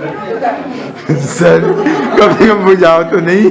Sir कभी हम बुझाओ तो नहीं।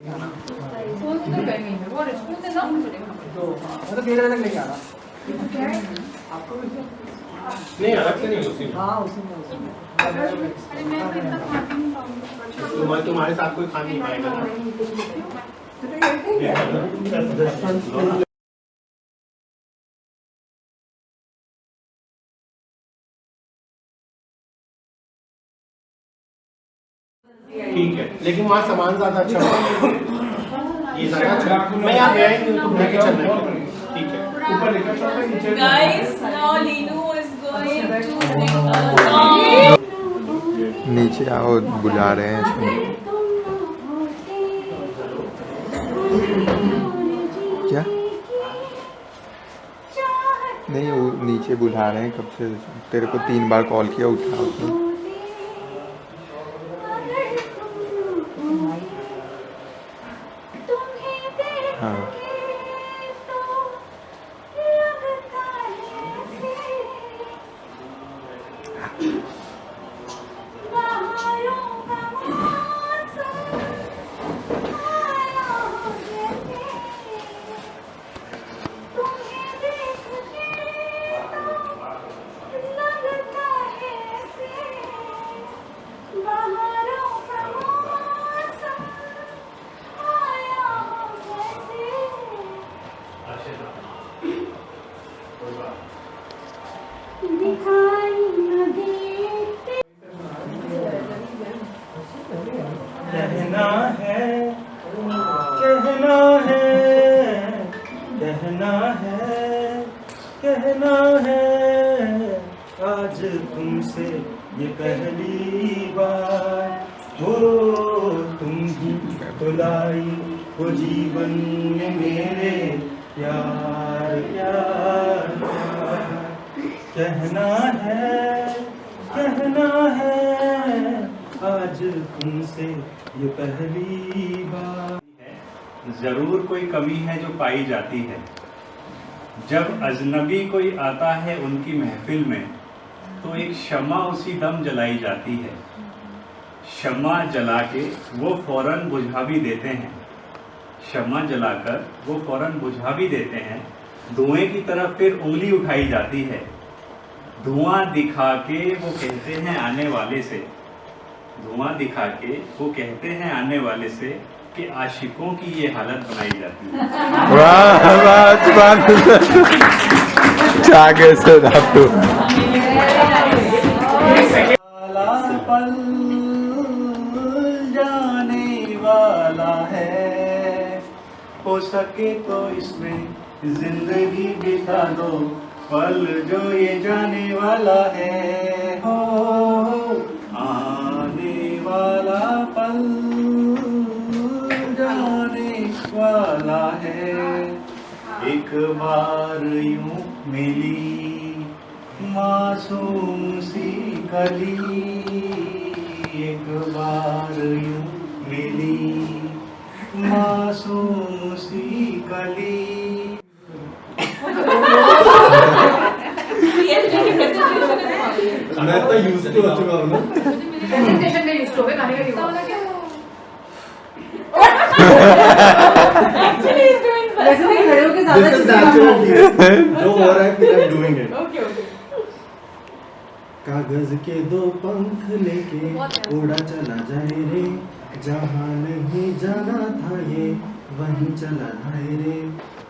फ़ोन पे में वो रेस्टोरेंट ना वो तो केरला तक लेके आ रहा नहीं अलग से नहीं उसी में हाँ। उसी में उसी में अरे मैं तो इतना खाती नहीं पाऊँगी तुम्हारे तुम्हारे साथ कोई खा नहीं पाएगा ना ठीक है लेकिन वहाँ सामान ज़्यादा अच्छा होगा। ये ज़्यादा अच्छा मैं यहाँ गया ही नहीं हूँ, तो लेके है ठीक है। ऊपर लेकर है, नीचे Linu is going to sing a song. नीचे आओ बुला रहे हैं इसमें। क्या? नहीं वो नीचे बुला रहे हैं कब से? तेरे को तीन बार कॉल किया उठा उसने। कहना है कहना है कहना है कहना है, आज तुमसे ये पहली बार हो तुम ही बुलाई हो जीवन में मेरे प्यार। कहना है कहना है, आज तुमसे ये पहली बार। ज़रूर कोई कमी है जो पाई जाती है। जब अजनबी कोई आता है उनकी महफिल में तो एक शमा उसी दम जलाई जाती है। शमा जला के वो फ़ौरन बुझा भी देते हैं। शमा जलाकर वो फ़ौरन बुझा भी देते हैं। धुएँ की तरफ़ फिर उंगली उठाई जाती है। धुआँ दिखा के वो कहते हैं आने वाले से। धुआँ दिखा के वो कहते हैं आने वाले से कि आशिकों की ये हालत बनाई जाती है। वाह जाने वाला हो सके तो इसमें ज़िंदगी बिता दो। पल जो ये जाने वाला है, हो, आने वाला पल जाने वाला है। एक बार यूँ मिली, मासूम सी कली एक बार यूँ मिली, मासूम सी कली मैं तो यूज़ टू हो चुका हूँ ना प्रेजेंटेशन में यूज़ गाने का वैसे खड़े ज़्यादा जो हो रहा है फिर I am doing it Okay, okay. कागज़ के दो पंख लेके उड़ा चला जाए रे जहाँ नहीं जाना था ये वहीं चला जाए रे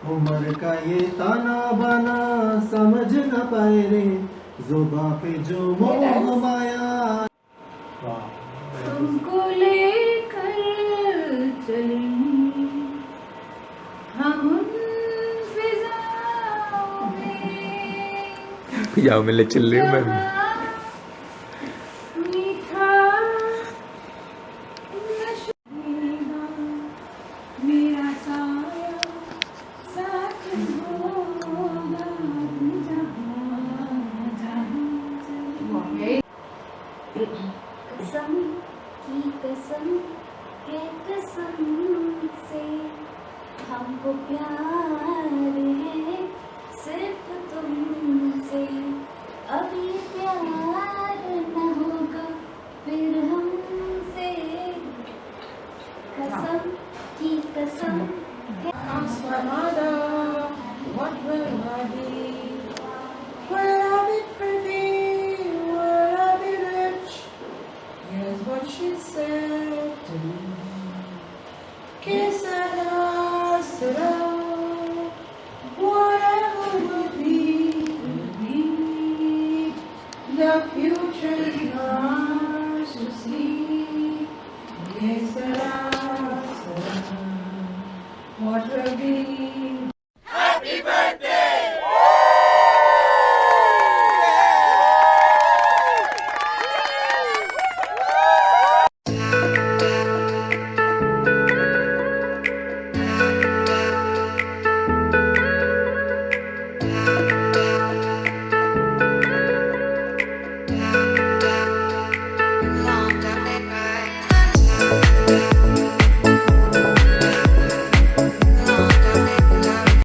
उम्र का ये ताना बाना समझ ना पाए रे जुबा पे जो हमाया तुमको लेकर चलेंगे हम फिजाओं में ले चल रही हूँ मैं। कसम की कसम है कसम से हमको प्यार है सिर्फ़ तुमसे। अभी The future is ours to see. Yes, sir, sir. What will be?